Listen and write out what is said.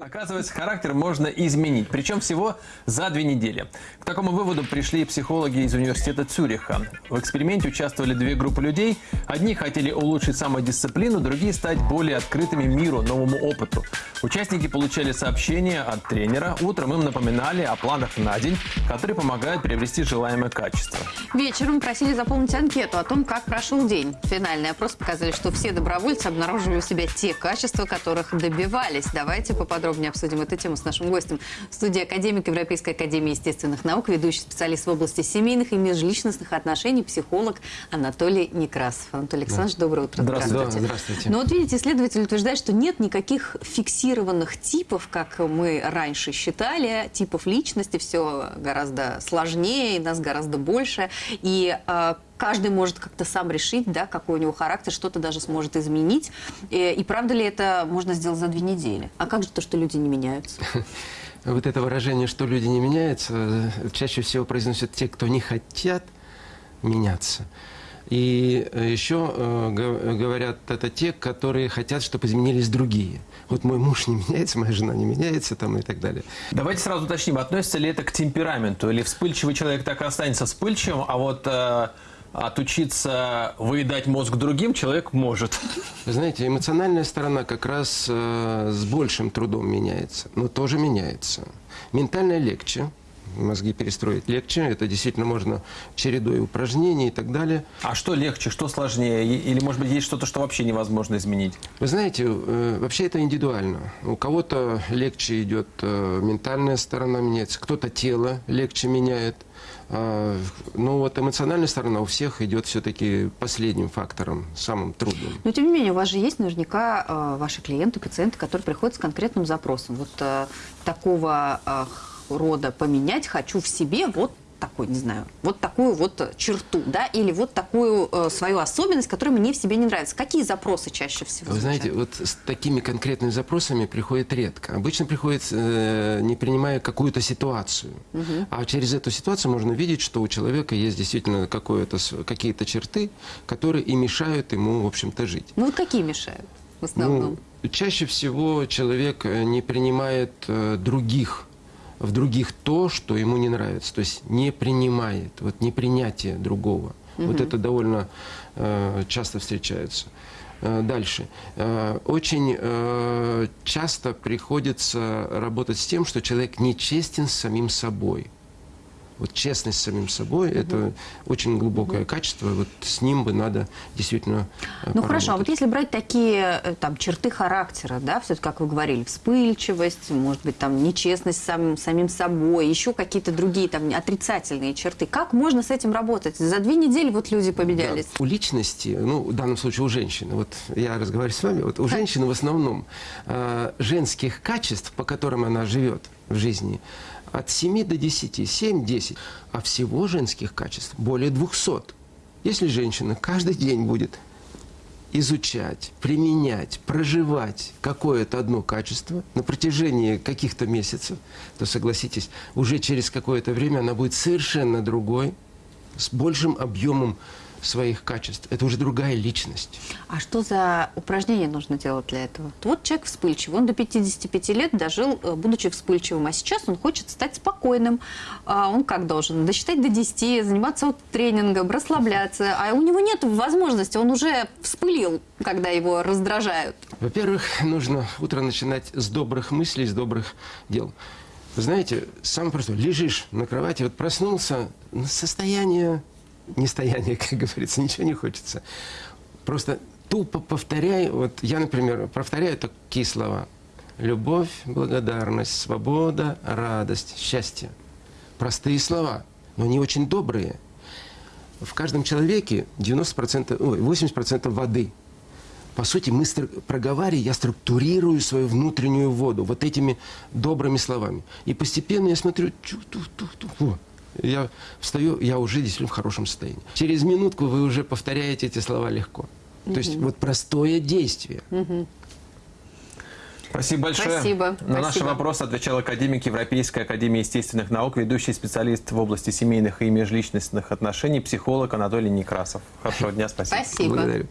Оказывается, характер можно изменить, причем всего за две недели. К такому выводу пришли психологи из университета Цюриха. В эксперименте участвовали две группы людей. Одни хотели улучшить самодисциплину, другие стать более открытыми миру, новому опыту. Участники получали сообщения от тренера. Утром им напоминали о планах на день, которые помогают приобрести желаемое качество. Вечером просили заполнить анкету о том, как прошел день. Финальный опрос показали, что все добровольцы обнаружили у себя те качества, которых добивались. Давайте поподробнее обсудим эту тему с нашим гостем. В студии академик Европейской академии естественных наук, ведущий специалист в области семейных и межличностных отношений, психолог Анатолий Некрасов. Анатолий Александрович, доброе утро. Здравствуйте. Да, здравствуйте. Но вот видите, исследователь утверждает, что нет никаких фиксированных типов, как мы раньше считали, типов личности, все гораздо сложнее, нас гораздо больше. И э, каждый может как-то сам решить, да, какой у него характер, что-то даже сможет изменить. И, и правда ли это можно сделать за две недели? А как же то, что люди не меняются? Вот это выражение, что люди не меняются, э, чаще всего произносят те, кто не хотят меняться. И э, еще э, говорят это те, которые хотят, чтобы изменились другие. Вот мой муж не меняется, моя жена не меняется там, и так далее. Давайте сразу уточним, относится ли это к темпераменту, или вспыльчивый человек так и останется вспыльчивым, а вот э, отучиться выедать мозг другим человек может. Знаете, эмоциональная сторона как раз э, с большим трудом меняется, но тоже меняется. Ментальная легче, мозги перестроить легче, это действительно можно чередой упражнений и так далее. А что легче, что сложнее? Или, может быть, есть что-то, что вообще невозможно изменить? Вы знаете, э, вообще это индивидуально. У кого-то легче идет э, ментальная сторона меняется, кто-то тело легче меняет. А, Но вот эмоциональная сторона у всех идет все-таки последним фактором, самым трудным. Но тем не менее, у вас же есть наверняка э, ваши клиенты, пациенты, которые приходят с конкретным запросом. Вот такого рода поменять хочу в себе вот такой, не знаю, вот такую вот э, черту, да, или вот такую э, свою особенность, которая мне в себе не нравится. Какие запросы чаще всего? Вы знаете, звучат? вот с такими конкретными запросами приходит редко. Обычно приходит, э, не принимая какую-то ситуацию. А через эту ситуацию можно видеть, что у человека есть действительно какие-то черты, которые и мешают ему, в общем-то, жить. Ну вот какие мешают в основном? Ну, чаще всего человек э, не принимает э, других, в других то, что ему не нравится. То есть не принимает, вот непринятие другого. Вот это довольно э, часто встречается. Э, Дальше. Э, Очень э, часто приходится работать с тем, что человек нечестен с самим собой. Вот честность с самим собой – это очень глубокое качество. Вот с ним бы надо действительно э, Ну хорошо, а вот поработать. если брать такие э, там черты характера, да, все-таки, как вы говорили, вспыльчивость, может быть, там нечестность с самим, самим собой, еще какие-то другие там отрицательные черты, как можно с этим работать? За две недели вот люди победялись. Да. У личности, ну, в данном случае у женщины, вот я разговариваю с вами, вот у женщины в основном э, женских качеств, по которым она живет в жизни, от 7 до 10, 7-10, а всего женских качеств более 200. Если женщина каждый день будет изучать, применять, проживать какое-то одно качество на протяжении каких-то месяцев, то, согласитесь, уже через какое-то время она будет совершенно другой, с большим объемом своих качеств. Это уже другая личность. А что за упражнения нужно делать для этого? Вот человек вспыльчивый, он до 55 лет дожил, э, будучи вспыльчивым, а сейчас он хочет стать спокойным. А он как должен? Досчитать до 10, заниматься вот тренингом, расслабляться. А у него нет возможности, он уже вспылил, когда его раздражают. Во-первых, нужно утро начинать с добрых мыслей, с добрых дел. Вы знаете, самое простое, лежишь на кровати, вот проснулся, ну, состояние, не стояние, как говорится, ничего не хочется. Просто тупо повторяй, вот я, например, повторяю такие слова. Любовь, благодарность, свобода, радость, счастье. Простые слова, но они очень добрые. В каждом человеке 90%, ой, 80% воды. По сути, мы проговаривая, я структурирую свою внутреннюю воду вот этими добрыми словами. И постепенно я смотрю, чу ту ту ту во. Я встаю, я уже действительно в хорошем состоянии. Через минутку вы уже повторяете эти слова легко. То есть вот простое действие. Спасибо большое. Спасибо. На наши Спасибо. вопросы отвечал академик Европейской академии естественных наук, ведущий специалист в области семейных и межличностных отношений, психолог Анатолий Некрасов. Хорошего дня, спасибо. Спасибо. Благодарю.